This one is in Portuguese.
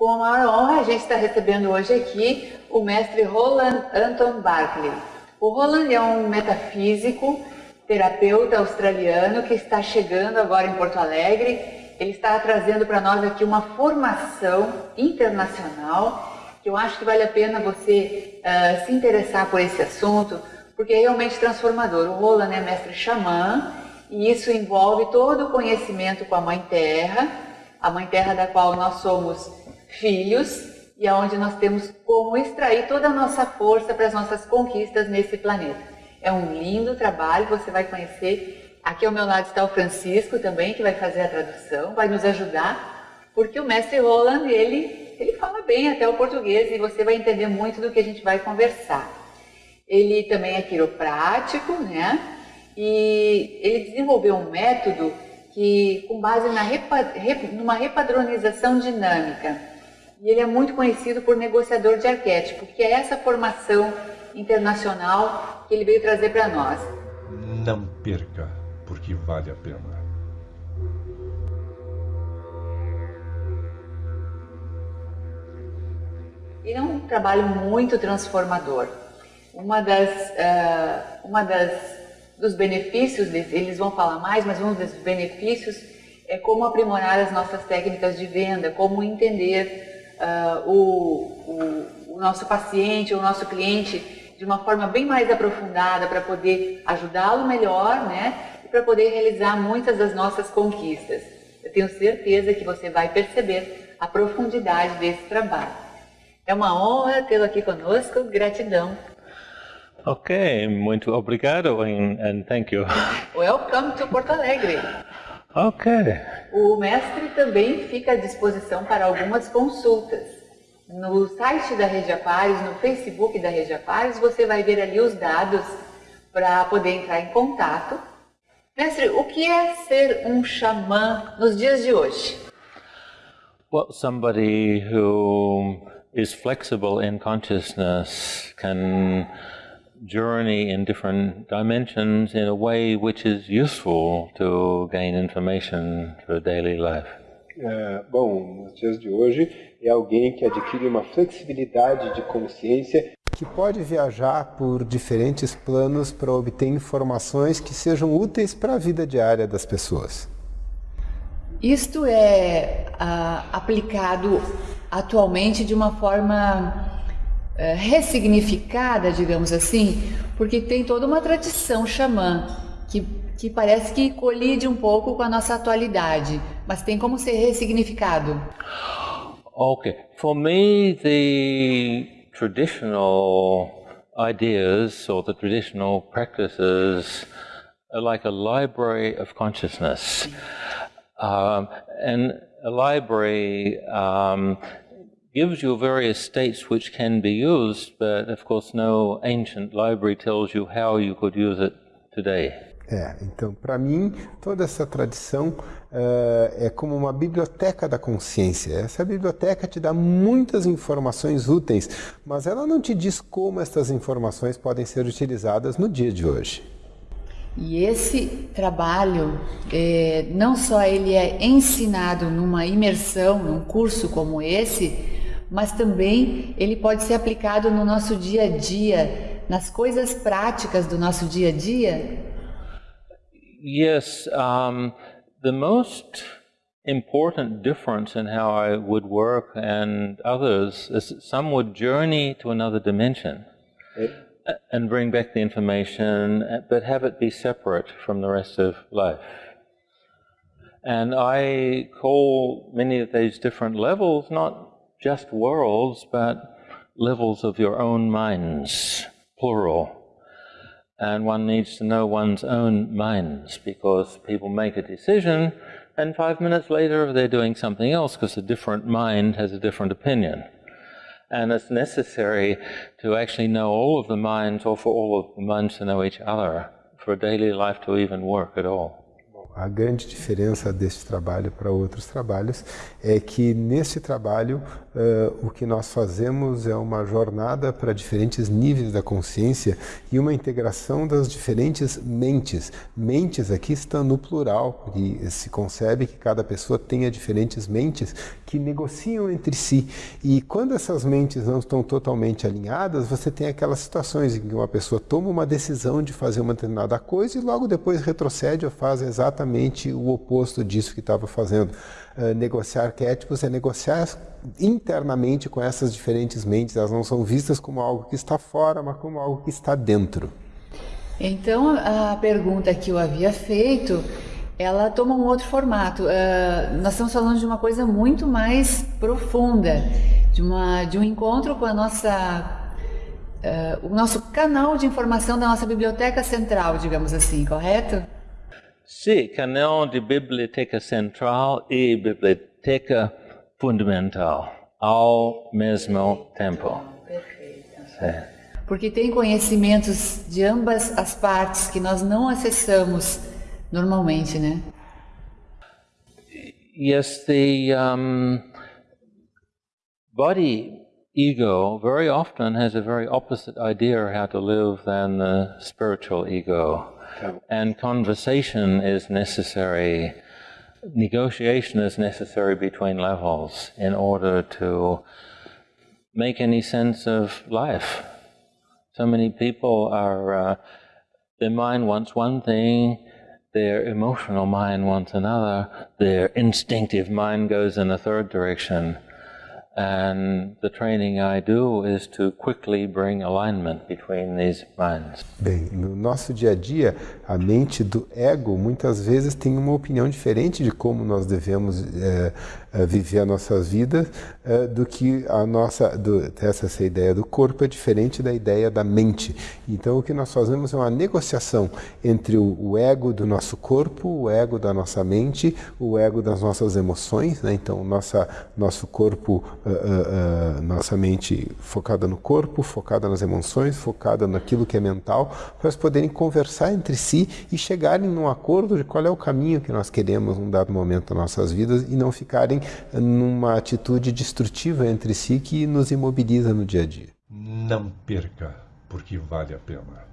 Com a maior honra, a gente está recebendo hoje aqui o mestre Roland Anton Barkley. O Roland é um metafísico, terapeuta australiano que está chegando agora em Porto Alegre. Ele está trazendo para nós aqui uma formação internacional que eu acho que vale a pena você uh, se interessar por esse assunto, porque é realmente transformador. O Roland é mestre xamã e isso envolve todo o conhecimento com a Mãe Terra, a Mãe Terra da qual nós somos filhos e aonde nós temos como extrair toda a nossa força para as nossas conquistas nesse planeta. É um lindo trabalho, você vai conhecer. Aqui ao meu lado está o Francisco também, que vai fazer a tradução, vai nos ajudar, porque o mestre Roland, ele, ele fala bem até o português e você vai entender muito do que a gente vai conversar. Ele também é quiroprático, né? E ele desenvolveu um método que, com base na repa, rep, numa repadronização dinâmica, e ele é muito conhecido por negociador de arquétipo, que é essa formação internacional que ele veio trazer para nós. Não perca, porque vale a pena. Ele é um trabalho muito transformador. Uma das, uh, uma das dos benefícios, eles vão falar mais, mas um dos benefícios é como aprimorar as nossas técnicas de venda, como entender uh, o, o, o nosso paciente, o nosso cliente de uma forma bem mais aprofundada para poder ajudá-lo melhor, né? E para poder realizar muitas das nossas conquistas. Eu tenho certeza que você vai perceber a profundidade desse trabalho. É uma honra tê-lo aqui conosco. Gratidão. Ok, muito obrigado and, and thank you. Welcome to Porto Alegre. Ok. O mestre também fica à disposição para algumas consultas. No site da Rede Aquários, no Facebook da Rede Aquários, você vai ver ali os dados para poder entrar em contato. Mestre, o que é ser um xamã nos dias de hoje? Well, somebody who is flexible in consciousness can journey in different dimensions in a way which is useful to gain information for daily life. É, bom, nos dias de hoje é alguém que adquire uma flexibilidade de consciência que pode viajar por diferentes planos para obter informações que sejam úteis para a vida diária das pessoas. Isto é uh, aplicado atualmente de uma forma é, ressignificada, digamos assim, porque tem toda uma tradição xamã que, que parece que colide um pouco com a nossa atualidade, mas tem como ser ressignificado. Okay, for me the traditional ideas or the traditional practices are like a library of consciousness. Um, and a library um, gives you various states which can be used, but of course no ancient library tells you how you could use it today. É, então para mim toda essa tradição uh, é como uma biblioteca da consciência. Essa biblioteca te dá muitas informações úteis, mas ela não te diz como essas informações podem ser utilizadas no dia de hoje. E esse trabalho, é, não só ele é ensinado numa imersão, num curso como esse, mas também ele pode ser aplicado no nosso dia a dia, nas coisas práticas do nosso dia a dia? Yes, um, the most important difference in how I would work and others is some would journey to another dimension and bring back the information, but have it be separate from the rest of life. And I call many of these different levels not just worlds, but levels of your own minds, plural. And one needs to know one's own minds because people make a decision and five minutes later they're doing something else because a different mind has a different opinion. And it's necessary to actually know all of the minds or for all of the minds to know each other for daily life to even work at all. A grande diferença deste trabalho para outros trabalhos é que nesse trabalho uh, o que nós fazemos é uma jornada para diferentes níveis da consciência e uma integração das diferentes mentes. Mentes aqui estão no plural, porque se concebe que cada pessoa tenha diferentes mentes que negociam entre si. E quando essas mentes não estão totalmente alinhadas, você tem aquelas situações em que uma pessoa toma uma decisão de fazer uma determinada coisa e logo depois retrocede ou faz exatamente o oposto disso que estava fazendo. Uh, negociar arquétipos é negociar internamente com essas diferentes mentes, elas não são vistas como algo que está fora, mas como algo que está dentro. Então, a pergunta que eu havia feito, ela toma um outro formato. Uh, nós estamos falando de uma coisa muito mais profunda, de, uma, de um encontro com a nossa Uh, o nosso canal de informação da nossa biblioteca central, digamos assim, correto? Sim, canal de biblioteca central e biblioteca fundamental ao mesmo tempo. Perfeito. Porque tem conhecimentos de ambas as partes que nós não acessamos normalmente, né? Yes, the um, body ego very often has a very opposite idea of how to live than the spiritual ego. And conversation is necessary, negotiation is necessary between levels in order to make any sense of life. So many people are, uh, their mind wants one thing, their emotional mind wants another, their instinctive mind goes in a third direction. And the training I do is to quickly bring alignment between these minds. Bem, no nosso dia a dia, a mente do ego muitas vezes tem uma opinião diferente de como nós devemos é, viver a nossa vida é, do que a nossa do, essa, essa ideia do corpo é diferente da ideia da mente. Então o que nós fazemos é uma negociação entre o, o ego do nosso corpo, o ego da nossa mente, o ego das nossas emoções. Né? Então nossa nosso corpo, uh, nossa mente focada no corpo, focada nas emoções, focada naquilo que é mental, para eles poderem conversar entre si e chegarem num acordo de qual é o caminho que nós queremos num dado momento das nossas vidas e não ficarem numa atitude destrutiva entre si que nos imobiliza no dia a dia. Não perca, porque vale a pena.